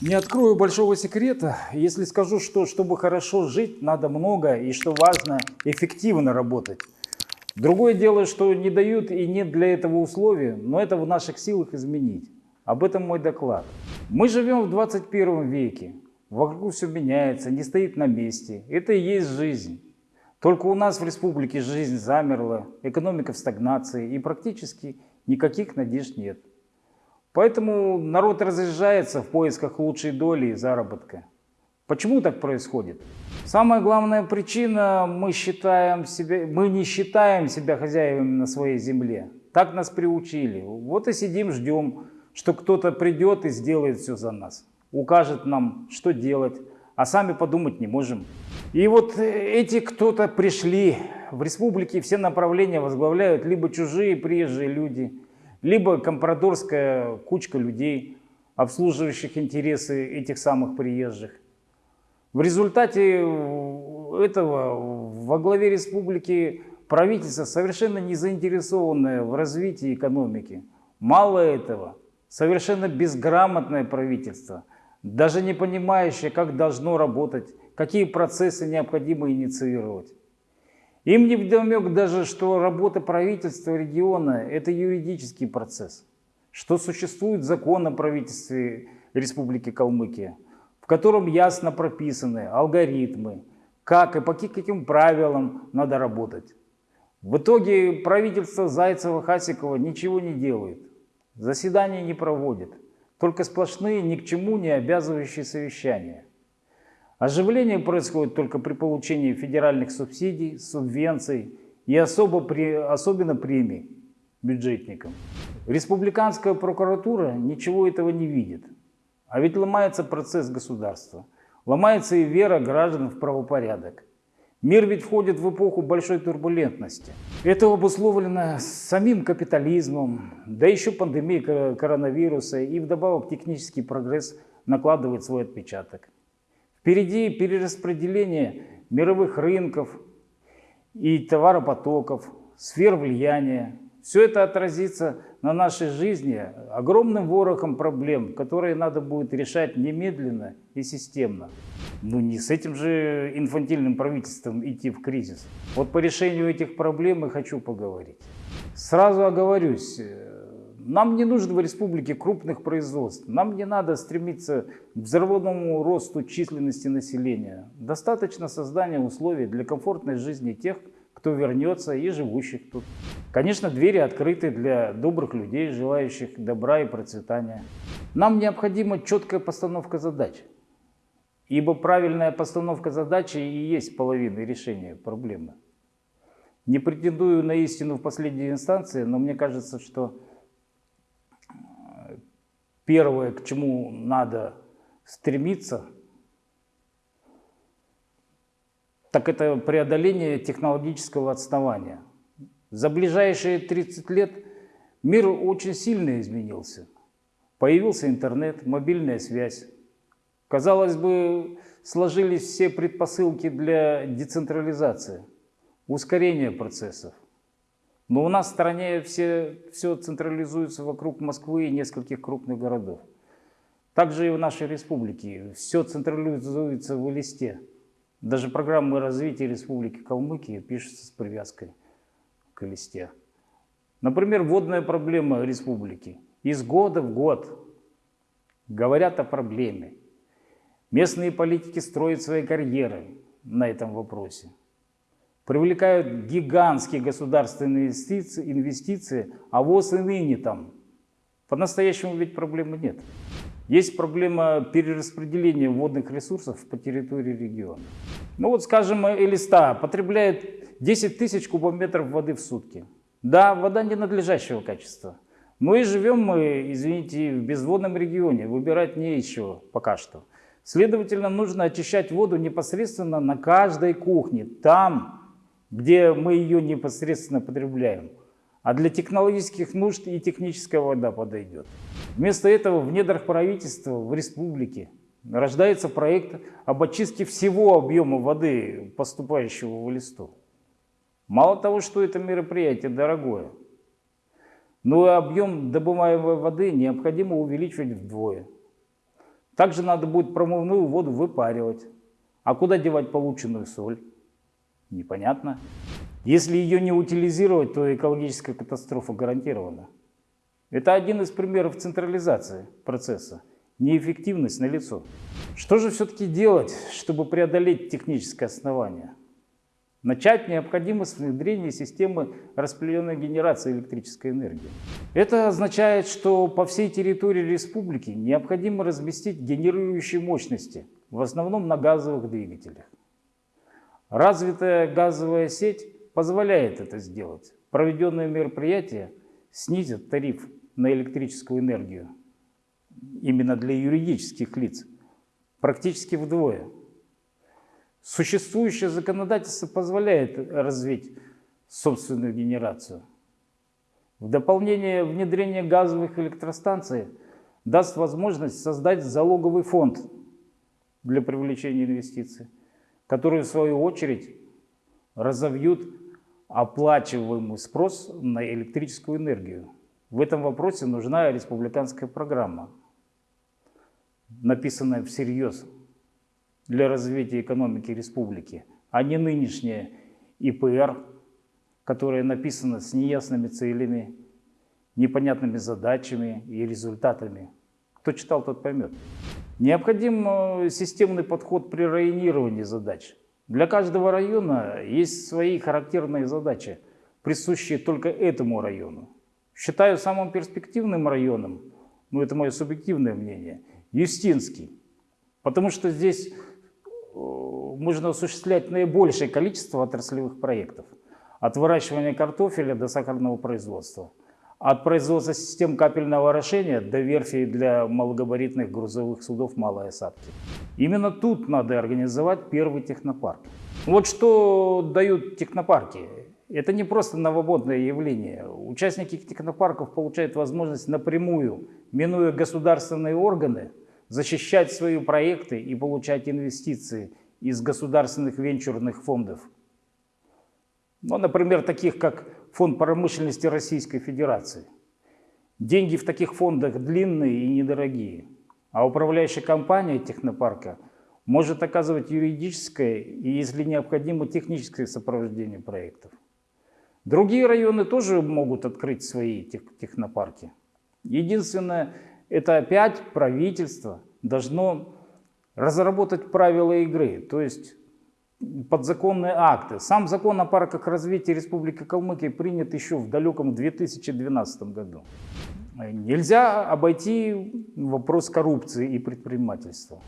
Не открою большого секрета, если скажу, что чтобы хорошо жить, надо много и, что важно, эффективно работать. Другое дело, что не дают и нет для этого условий, но это в наших силах изменить. Об этом мой доклад. Мы живем в 21 веке. Вокруг все меняется, не стоит на месте. Это и есть жизнь. Только у нас в республике жизнь замерла, экономика в стагнации и практически никаких надежд нет. Поэтому народ разъезжается в поисках лучшей доли и заработка. Почему так происходит? Самая главная причина, мы, считаем себя, мы не считаем себя хозяевами на своей земле. Так нас приучили. Вот и сидим, ждем, что кто-то придет и сделает все за нас. Укажет нам, что делать, а сами подумать не можем. И вот эти кто-то пришли, в республике все направления возглавляют либо чужие приезжие люди, либо компрадорская кучка людей, обслуживающих интересы этих самых приезжих. В результате этого во главе республики правительство совершенно не заинтересованное в развитии экономики. Мало этого, совершенно безграмотное правительство, даже не понимающее, как должно работать, какие процессы необходимо инициировать. Им не вдомек даже, что работа правительства региона – это юридический процесс, что существует закон о правительстве Республики Калмыкия, в котором ясно прописаны алгоритмы, как и по каким правилам надо работать. В итоге правительство Зайцева-Хасикова ничего не делает, заседания не проводит, только сплошные ни к чему не обязывающие совещания. Оживление происходит только при получении федеральных субсидий, субвенций и особо при, особенно премий бюджетникам. Республиканская прокуратура ничего этого не видит. А ведь ломается процесс государства. Ломается и вера граждан в правопорядок. Мир ведь входит в эпоху большой турбулентности. Это обусловлено самим капитализмом, да еще пандемией коронавируса и вдобавок технический прогресс накладывает свой отпечаток. Впереди перераспределение мировых рынков и товаропотоков, сфер влияния. Все это отразится на нашей жизни огромным ворохом проблем, которые надо будет решать немедленно и системно. Ну не с этим же инфантильным правительством идти в кризис. Вот по решению этих проблем и хочу поговорить. Сразу оговорюсь, нам не нужно в республике крупных производств. Нам не надо стремиться к взрывному росту численности населения. Достаточно создания условий для комфортной жизни тех, кто вернется и живущих тут. Конечно, двери открыты для добрых людей, желающих добра и процветания. Нам необходима четкая постановка задач. Ибо правильная постановка задачи и есть половина решения проблемы. Не претендую на истину в последней инстанции, но мне кажется, что Первое, к чему надо стремиться, так это преодоление технологического отставания. За ближайшие 30 лет мир очень сильно изменился. Появился интернет, мобильная связь. Казалось бы, сложились все предпосылки для децентрализации, ускорения процессов. Но у нас в стране все, все централизуется вокруг Москвы и нескольких крупных городов. Также и в нашей республике все централизуется в листе. Даже программы развития Республики Калмыкия пишутся с привязкой к листе. Например, водная проблема республики. Из года в год говорят о проблеме. Местные политики строят свои карьеры на этом вопросе привлекают гигантские государственные инвестиции, инвестиции а ВОЗ и ныне там. По-настоящему ведь проблемы нет. Есть проблема перераспределения водных ресурсов по территории региона. Ну вот, скажем, Элиста потребляет 10 тысяч кубометров воды в сутки. Да, вода ненадлежащего качества. Но и живем мы, извините, в безводном регионе, выбирать не еще пока что. Следовательно, нужно очищать воду непосредственно на каждой кухне, там, где мы ее непосредственно потребляем. А для технологических нужд и техническая вода подойдет. Вместо этого в недрах правительства в республике рождается проект об очистке всего объема воды, поступающего в листу. Мало того, что это мероприятие дорогое, но и объем добываемой воды необходимо увеличивать вдвое. Также надо будет промывную воду выпаривать. А куда девать полученную соль? Непонятно. Если ее не утилизировать, то экологическая катастрофа гарантирована. Это один из примеров централизации процесса. Неэффективность налицо. Что же все-таки делать, чтобы преодолеть техническое основание? Начать необходимо с внедрения системы распределенной генерации электрической энергии. Это означает, что по всей территории республики необходимо разместить генерирующие мощности, в основном на газовых двигателях. Развитая газовая сеть позволяет это сделать. Проведенные мероприятия снизят тариф на электрическую энергию именно для юридических лиц практически вдвое. Существующее законодательство позволяет развить собственную генерацию. В дополнение внедрение газовых электростанций даст возможность создать залоговый фонд для привлечения инвестиций, который в свою очередь разовьют оплачиваемый спрос на электрическую энергию. В этом вопросе нужна республиканская программа, написанная всерьез для развития экономики республики, а не нынешняя ИПР, которая написана с неясными целями, непонятными задачами и результатами. Кто читал, тот поймет. Необходим э, системный подход при районировании задач. Для каждого района есть свои характерные задачи, присущие только этому району. Считаю самым перспективным районом, ну это мое субъективное мнение, Юстинский. Потому что здесь можно осуществлять наибольшее количество отраслевых проектов. От выращивания картофеля до сахарного производства. От производства систем капельного орошения до верфей для малогабаритных грузовых судов малой осадки. Именно тут надо организовать первый технопарк. Вот что дают технопарки. Это не просто новомодное явление. Участники технопарков получают возможность напрямую, минуя государственные органы, защищать свои проекты и получать инвестиции из государственных венчурных фондов. Ну, например, таких как Фонд промышленности Российской Федерации. Деньги в таких фондах длинные и недорогие, а управляющая компания технопарка может оказывать юридическое и, если необходимо, техническое сопровождение проектов. Другие районы тоже могут открыть свои технопарки. Единственное, это опять правительство должно разработать правила игры, то есть подзаконные акты. Сам закон о парках развития Республики Калмыкия принят еще в далеком 2012 году. Нельзя обойти вопрос коррупции и предпринимательства.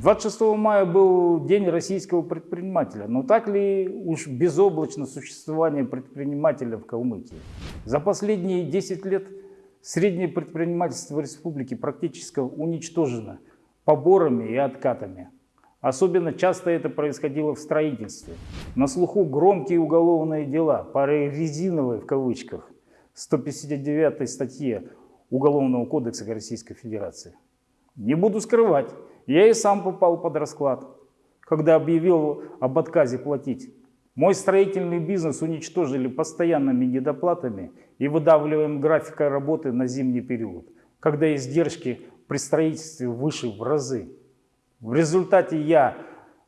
26 мая был День российского предпринимателя, но так ли уж безоблачно существование предпринимателя в Калмыкии? За последние 10 лет Среднее предпринимательство республики практически уничтожено поборами и откатами. Особенно часто это происходило в строительстве. На слуху громкие уголовные дела, пары резиновые в кавычках, 159 статье Уголовного кодекса Российской Федерации. Не буду скрывать, я и сам попал под расклад, когда объявил об отказе платить мой строительный бизнес уничтожили постоянными недоплатами и выдавливаем графика работы на зимний период, когда издержки при строительстве выше в разы. В результате я,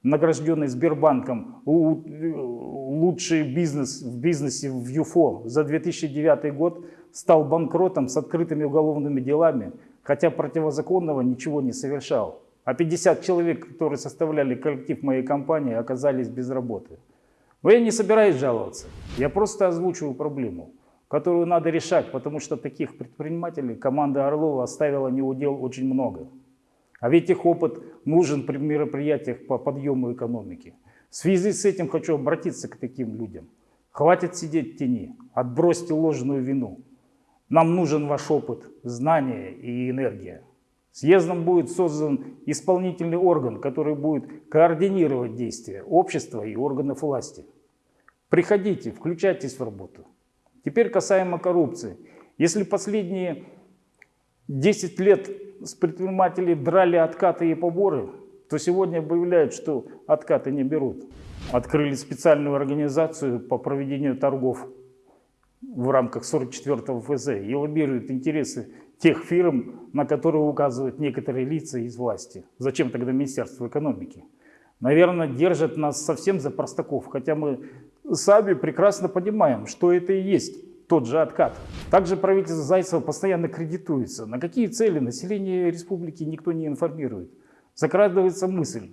награжденный Сбербанком, лучший бизнес в бизнесе в ЮФО за 2009 год, стал банкротом с открытыми уголовными делами, хотя противозаконного ничего не совершал. А 50 человек, которые составляли коллектив моей компании, оказались без работы. Но я не собираюсь жаловаться, я просто озвучиваю проблему, которую надо решать, потому что таких предпринимателей команда Орлова оставила неудел очень много. А ведь их опыт нужен при мероприятиях по подъему экономики. В связи с этим хочу обратиться к таким людям. Хватит сидеть в тени, отбросьте ложную вину. Нам нужен ваш опыт, знания и энергия. Съездом будет создан исполнительный орган, который будет координировать действия общества и органов власти. Приходите, включайтесь в работу. Теперь касаемо коррупции. Если последние 10 лет с предпринимателей драли откаты и поборы, то сегодня объявляют, что откаты не берут. Открыли специальную организацию по проведению торгов в рамках 44-го ФЗ и лоббируют интересы тех фирм, на которые указывают некоторые лица из власти. Зачем тогда Министерство экономики? Наверное, держат нас совсем за простаков, хотя мы сами прекрасно понимаем, что это и есть тот же откат. Также правительство Зайцева постоянно кредитуется. На какие цели население республики никто не информирует. Закрадывается мысль,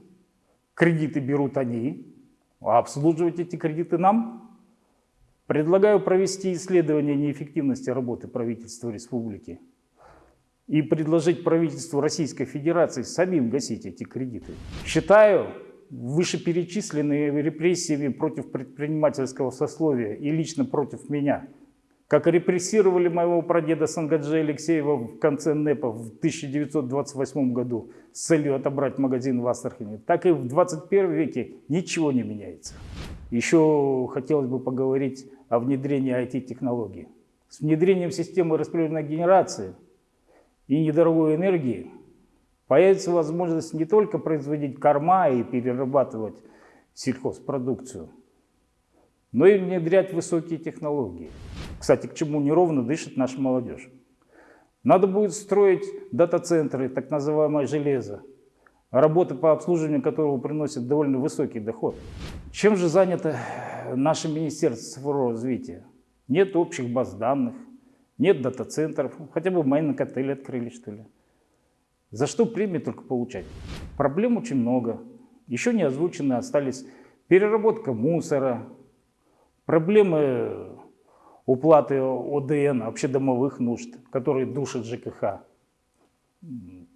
кредиты берут они, а обслуживать эти кредиты нам? Предлагаю провести исследование неэффективности работы правительства республики и предложить правительству Российской Федерации самим гасить эти кредиты. Считаю, вышеперечисленные репрессиями против предпринимательского сословия и лично против меня, как репрессировали моего прадеда Сангаджи Алексеева в конце НЭПа в 1928 году с целью отобрать магазин в Астрахани, так и в 21 веке ничего не меняется. Еще хотелось бы поговорить о внедрении IT-технологий. С внедрением системы распределенной генерации и недорогой энергии появится возможность не только производить корма и перерабатывать сельхозпродукцию, но и внедрять высокие технологии. Кстати, к чему неровно дышит наша молодежь. Надо будет строить дата-центры, так называемое железо, работа по обслуживанию которого приносит довольно высокий доход. Чем же занято наше Министерство цифрового развития? Нет общих баз данных, нет дата-центров, хотя бы майнинг отель открыли, что ли. За что премии только получать? Проблем очень много. Еще не озвучены остались переработка мусора, проблемы уплаты ОДН, общедомовых нужд, которые душат ЖКХ,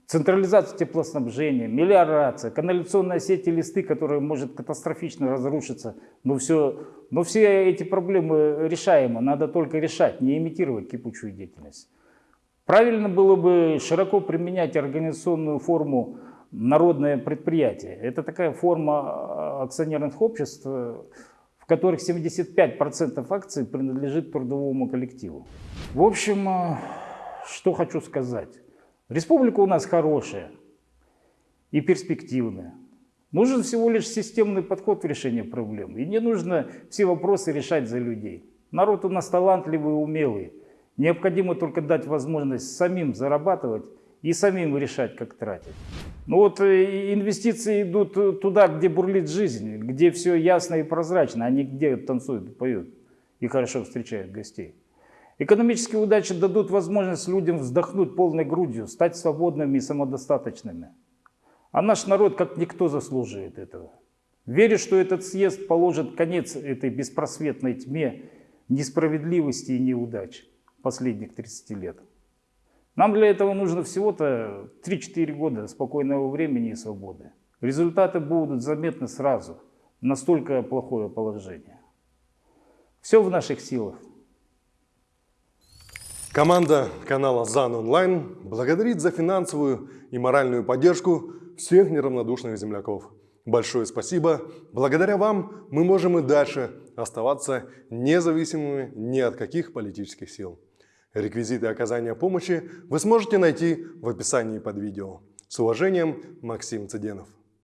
централизация теплоснабжения, мелиорация, канализационная сеть и листы, которая может катастрофично разрушиться. Но, все, но все эти проблемы решаемы, надо только решать, не имитировать кипучую деятельность. Правильно было бы широко применять организационную форму народное предприятие. Это такая форма а, акционерных обществ, в которых 75% акций принадлежит трудовому коллективу. В общем, а, что хочу сказать. Республика у нас хорошая и перспективная. Нужен всего лишь системный подход в решении проблем. И не нужно все вопросы решать за людей. Народ у нас талантливый и умелый. Необходимо только дать возможность самим зарабатывать и самим решать, как тратить. Ну вот э, инвестиции идут туда, где бурлит жизнь, где все ясно и прозрачно, а не где танцуют, поют и хорошо встречают гостей. Экономические удачи дадут возможность людям вздохнуть полной грудью, стать свободными и самодостаточными. А наш народ как никто заслуживает этого. Верю, что этот съезд положит конец этой беспросветной тьме несправедливости и неудач последних 30 лет. Нам для этого нужно всего-то 3-4 года спокойного времени и свободы. Результаты будут заметны сразу. Настолько плохое положение. Все в наших силах. Команда канала ЗАН Онлайн благодарит за финансовую и моральную поддержку всех неравнодушных земляков. Большое спасибо. Благодаря вам мы можем и дальше оставаться независимыми ни от каких политических сил. Реквизиты оказания помощи вы сможете найти в описании под видео. С уважением, Максим Цыденов.